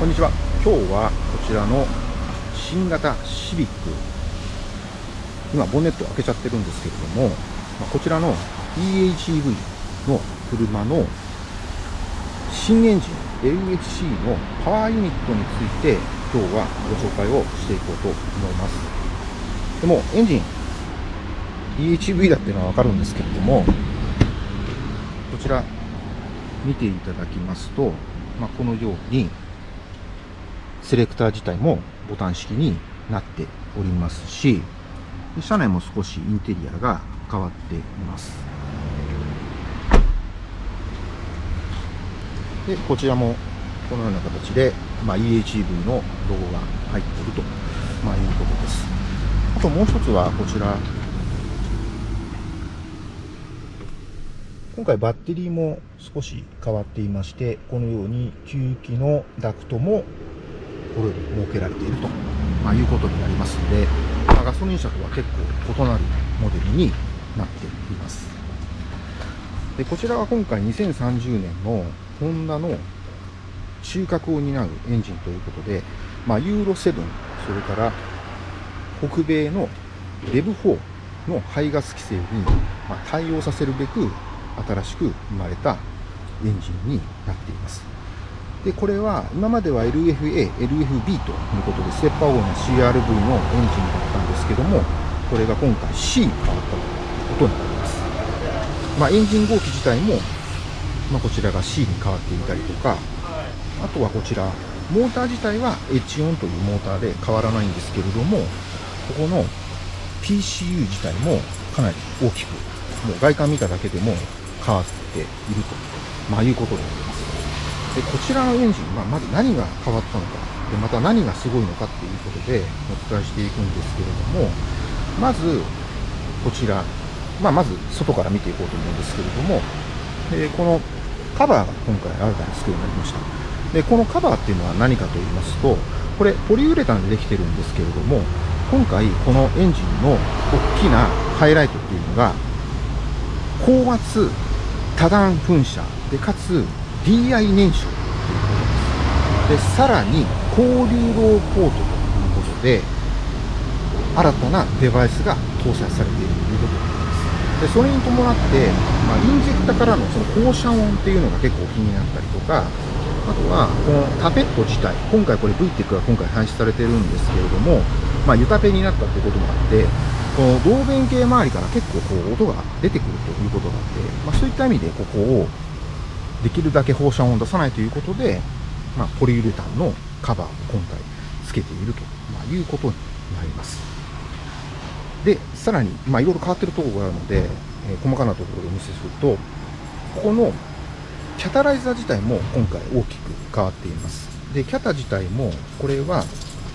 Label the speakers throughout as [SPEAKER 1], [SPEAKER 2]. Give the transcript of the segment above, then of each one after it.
[SPEAKER 1] こんにちは。今日はこちらの新型シビック。今ボンネット開けちゃってるんですけれども、まこちらの EHEV の車の新エンジン LFC のパワーユニットについて今日はご紹介をしていこうと思います。でもエンジン EHEV だっていうのはわかるんですけれどもこちら見ていただきますと、まあ、このようにセレクター自体もボタン式になっておりますし、車内も少しインテリアが変わっています。で、こちらもこのような形で、まあ、EHV のロゴが入っていると、まあ、いうことです。あともう一つはこちら、今回バッテリーも少し変わっていまして、このように吸気のダクトもころに設けられていると、まあ、いうことになりますので、まあ、ガソリン車とは結構異なるモデルになっています。でこちらは今回2030年のホンダの中核を担うエンジンということで、まあ、ユーロ7、それから北米の REV4 の排ガス規制に対応させるべく新しく生まれたエンジンになっています。で、これは今までは LFA、LFB ということで、ステッパー号の CRV のエンジンだったんですけども、これが今回 C に変わったということになります。まあ、エンジン号機自体も、まあ、こちらが C に変わっていたりとか、あとはこちら、モーター自体は H4 というモーターで変わらないんですけれども、ここの PCU 自体もかなり大きく、もう外観見ただけでも変わっていると、まあ、いうことになります。でこちらのエンジン、まあ、まず何が変わったのかでまた何がすごいのかっていうことでお伝えしていくんですけれどもまずこちら、まあ、まず外から見ていこうと思うんですけれども、えこのカバーが今回新たに作るようになりました。でこのカバーっていうのは何かと言いますとこれポリウレタンでできてるんですけれども今回このエンジンの大きなハイライトっていうのが高圧多段噴射でかつ DI 燃焼ということです。で、さらに、交流ローポートということで、新たなデバイスが搭載されているということになります。で、それに伴って、まあ、インジェクタからのその放射音っていうのが結構気になったりとか、あとは、このタペット自体、今回これ VTEC が今回廃止されてるんですけれども、まあ、ユタペになったということもあって、この導弁系周りから結構こう音が出てくるということがあって、まあ、そういった意味でここをできるだけ放射音を出さないということで、まあ、ポリウレタンのカバーを今回つけていると、まいうことになります。で、さらに、まあ、いろいろ変わってるところがあるので、えー、細かなところでお見せすると、ここのキャタライザー自体も今回大きく変わっています。で、キャタ自体も、これは、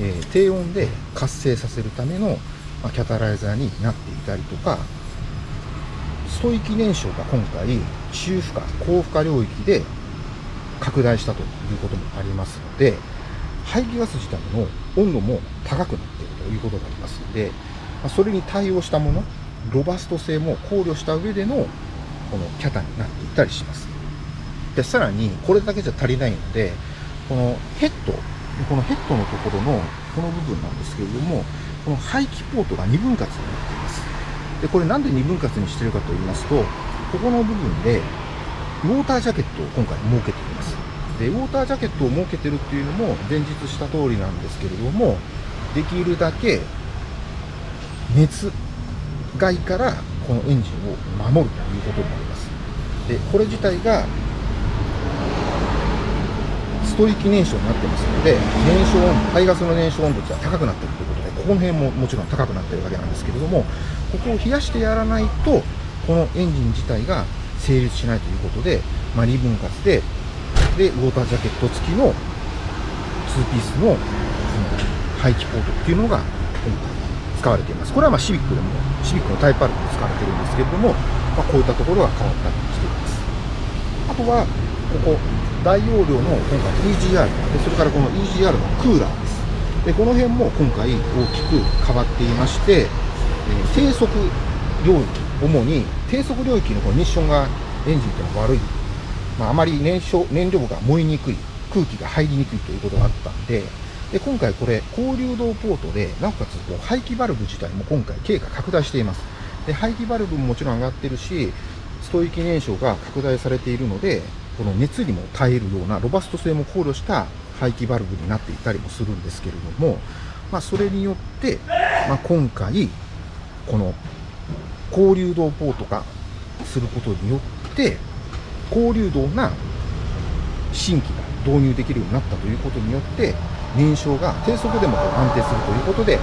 [SPEAKER 1] えー、低温で活性させるための、まあ、キャタライザーになっていたりとか、ストイキ燃焼が今回、中負荷、高負荷領域で拡大したということもありますので、排気ガス自体の温度も高くなっているということがありますので、それに対応したもの、ロバスト性も考慮した上でのこのキャタになっていたりします。で、さらにこれだけじゃ足りないので、このヘッド、このヘッドのところのこの部分なんですけれども、この排気ポートが2分割になっています。で、これなんで2分割にしてるかと言いますと、ここの部分で、ウォータージャケットを今回設けています。で、ウォータージャケットを設けてるっていうのも前日した通りなんですけれども、できるだけ熱外からこのエンジンを守るということになります。で、これ自体がストイキ燃焼になってますので、燃焼温度、排ガスの燃焼温度が高くなってるということで、この辺ももちろん高くなってるわけなんですけれども、ここを冷やしてやらないと、このエンジン自体が成立しないということで、まあ、2分割で、で、ウォータージャケット付きの2ピースのその排気ポートっていうのが今回使われています。これはまあシビックでも、シビックのタイプ R でも使われてるんですけれども、まあ、こういったところが変わったりしています。あとは、ここ、大容量の今回 EGR で、それからこの EGR のクーラーです。で、この辺も今回大きく変わっていまして、え低速領域、主に低速領域のこのミッションがエンジンというのは悪い、まあ、あまり燃焼燃料が燃えにくい空気が入りにくいということがあったんで、で今回これ、高流動ポートで、なおかつこう排気バルブ自体も今回、径が拡大しています。で排気バルブももちろん上がってるし、ストイキ燃焼が拡大されているので、この熱にも耐えるようなロバスト性も考慮した排気バルブになっていたりもするんですけれども、まあ、それによって、まあ、今回、この高流動ポート化することによって、高流動な新規が導入できるようになったということによって、燃焼が低速でも安定するということで、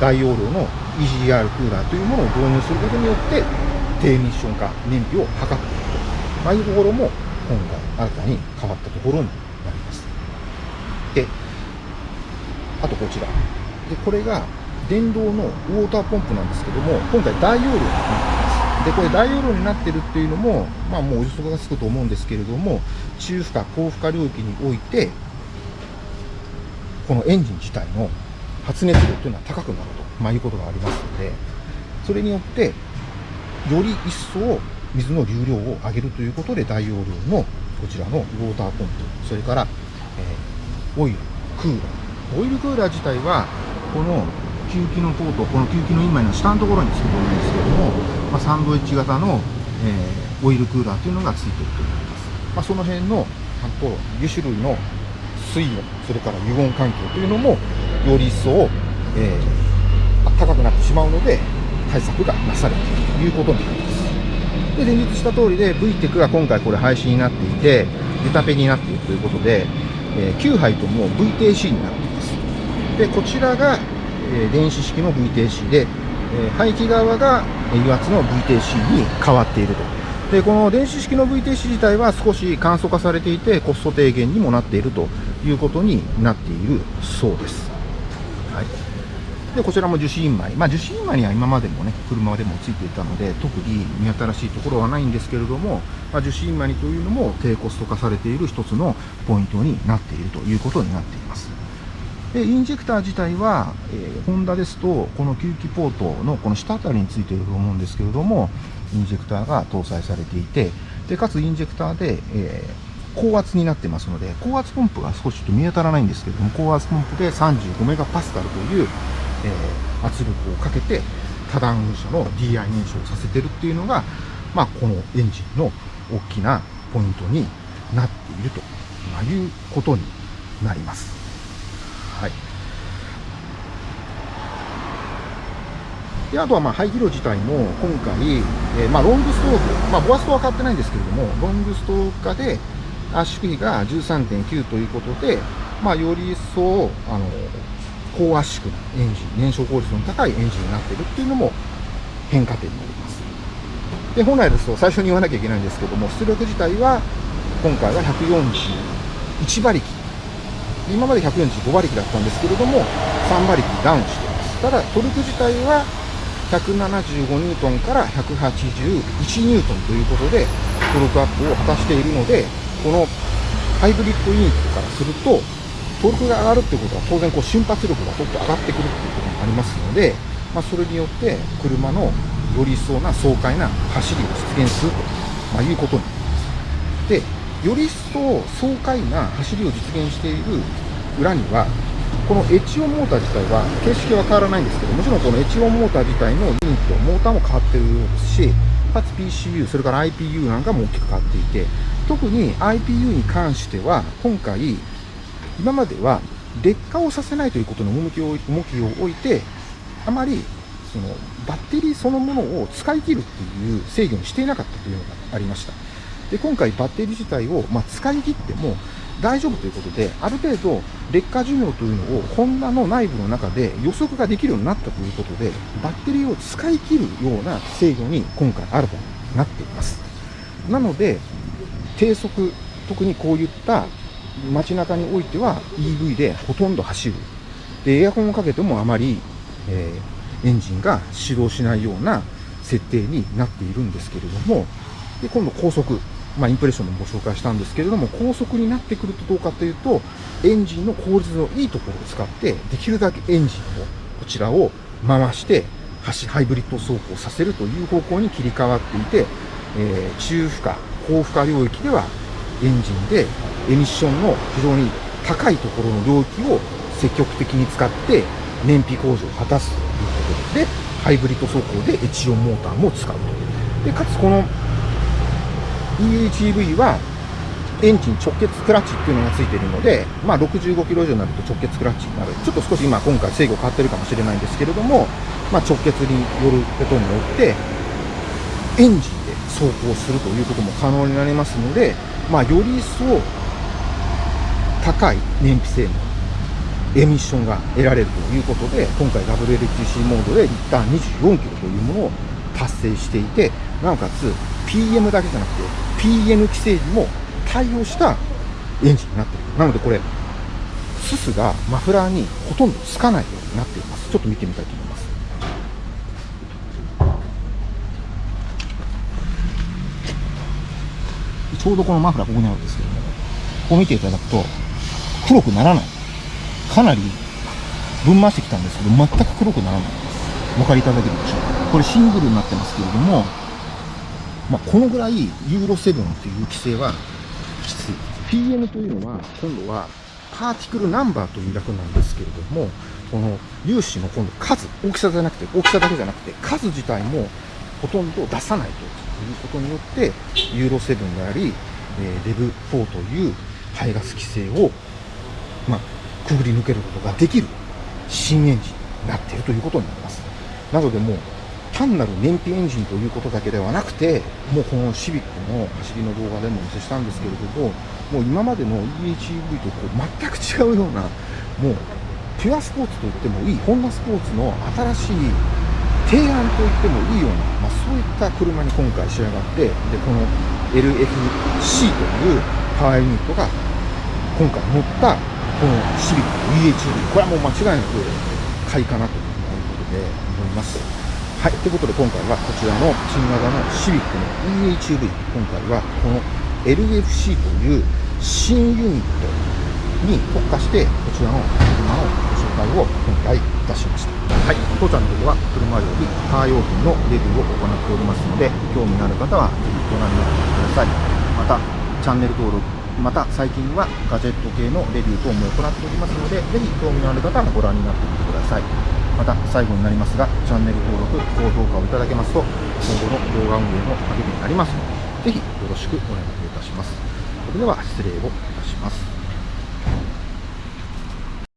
[SPEAKER 1] 大容量の EGR クーラーというものを導入することによって、低ミッション化、燃費を図っていくと、まあ、いうところも今回新たに変わったところになります。で、あとこちら。で、これが電動のウォーターポンプなんですけども、今回大容量になってます。で、これ大容量になってるっていうのも、まあもうお予測がつくと思うんですけれども、中負荷、高負荷領域において、このエンジン自体の発熱量というのは高くなると、まあ、いうことがありますので、それによって、より一層水の流量を上げるということで、大容量のこちらのウォーターポンプ、それから、えー、オイル、クーラー。オイルクーラー自体は、この吸気のポート、この吸気の今の下のところにつくと思うんですけども、まあ、サンドイッチ型の、えー、オイルクーラーというのがついていると思います。まあ、その辺の、ちゃんと2種類の水温、それから油温環境というのも、より一層、えー、高くなってしまうので、対策がなされているということになります。で、前日した通りで、VTEC が今回これ廃止になっていて、出たペになっているということで、えー、9杯とも VTC になっています。で、こちらが、電子式の VTC で、え、排気側が油圧の VTC に変わっていると。で、この電子式の VTC 自体は少し簡素化されていて、コスト低減にもなっているということになっているそうです。はい。で、こちらも受信枚。まあ、受信枚には今までもね、車でもついていたので、特に見新しいところはないんですけれども、まあ、受信枚というのも低コスト化されている一つのポイントになっているということになっています。で、インジェクター自体は、えー、ホンダですと、この吸気ポートのこの下あたりについていると思うんですけれども、インジェクターが搭載されていて、で、かつインジェクターで、えー高圧になってますので、高圧ポンプが少しちょっと見当たらないんですけれども、高圧ポンプで35メガパスカルという、えー、圧力をかけて、多段噴射の DI 燃焼させてるっていうのが、まあ、このエンジンの大きなポイントになっているということになります。はい。であとはまあ排気量自体も今回、えー、まあロングストーク、まあ、ボアストは変わってないんですけれども、ロングストーク化で、圧縮比が13.9ということで、まあ、より一層、あの、高圧縮なエンジン、燃焼効率の高いエンジンになっているっていうのも変化点になります。で、本来ですと最初に言わなきゃいけないんですけども、出力自体は今回は141馬力。今まで145馬力だったんですけれども、3馬力ダウンしています。ただ、トルク自体は175ニュートンから181ニュートンということで、トルクアップを果たしているので、このハイブリッドユニットからすると、トルクが上がるってことは当然こう瞬発力がちょっと上がってくるっていうこともありますので、まあ、それによって車のより一層な爽快な走りを実現すると、まあ、いうことになります。で、より一層爽快な走りを実現している裏には、このエチオモーター自体は形式は変わらないんですけど、もちろんこのエチオモーター自体のユニット、モーターも変わってるようですし、かつ PCU、それから IPU なんかも大きく変わっていて、特に IPU に関しては、今回、今までは劣化をさせないということの重きを重きを置いて、あまりそのバッテリーそのものを使い切るっていう制御にしていなかったというのがありました。で今回バッテリー自体を、まあ、使い切っても大丈夫ということで、ある程度劣化寿命というのをホンダの内部の中で予測ができるようになったということで、バッテリーを使い切るような制御に今回新たになっています。なので、低速、特にこういった街中においては EV でほとんど走る。で、エアコンをかけてもあまり、えー、エンジンが始動しないような設定になっているんですけれども、で、今度高速。まあ、インプレッションでもご紹介したんですけれども、高速になってくるとどうかというと、エンジンの効率のいいところを使って、できるだけエンジンを、こちらを回して、ハイブリッド走行させるという方向に切り替わっていて、えー、中負荷、高負荷領域ではエンジンでエミッションの非常に高いところの領域を積極的に使って燃費向上を果たすということで、ハイブリッド走行でエチオンモーターも使うと。で、かつこの EHEV はエンジン直結クラッチっていうのがついているので、まあ、65キロ以上になると直結クラッチになる。ちょっと少し今、今回制御変わってるかもしれないんですけれども、まあ、直結によることによって、エンジンで走行するということも可能になりますので、まあ、より一層高い燃費性能、エミッションが得られるということで、今回 WLTC モードでリッター24キロというものを達成していて、なおかつ PM だけじゃなくて PN 規制にも対応したエンジンになっている。なのでこれ、ススがマフラーにほとんどつかないようになっています。ちょっと見てみたいと思います。ちょうどこのマフラーここにあるんですけども、こう見ていただくと、黒くならない。かなり分回してきたんですけど、全く黒くならないです。お分かりいただけるでしょうか。これシングルになってますけれども、まあ、このぐらいユーロ7という規制はきつい。PM というのは、今度はパーティクルナンバーという略なんですけれども、この粒子の今度数、大きさじゃなくて、大きさだけじゃなくて、数自体もほとんど出さないということによって、ユーロ7であり、え、レブ4という排ガス規制を、まあ、くぐり抜けることができる新エンジンになっているということになります。なのでもう単なる燃費エンジンということだけではなくて、もうこのシビックの走りの動画でもお見せしたんですけれども、もう今までの EHEV とこう全く違うような、もうピュアスポーツと言ってもいい、ホンダスポーツの新しい提案と言ってもいいような、まあ、そういった車に今回仕上がって、でこの LFC というパワーユニットが今回乗ったこのシビックの EHEV、これはもう間違いなく買いかなということで思います。はい、ということで今回はこちらの新型のシビックの EHV、今回はこの LFC という新ユニットに特化して、こちらの車のご紹介を今回いたしました。はい、当チャンネルでは車よりカー用品のレビューを行っておりますので、興味のある方はぜひご覧になってください。また、チャンネル登録、また最近はガジェット系のレビュー等も行っておりますので、ぜひ興味のある方はご覧になってみてください。また最後になりますがチャンネル登録高評価をいただけますと今後の動画運営の励みになりますのでぜひよろしくお願いいたします。それでは失礼をいたします。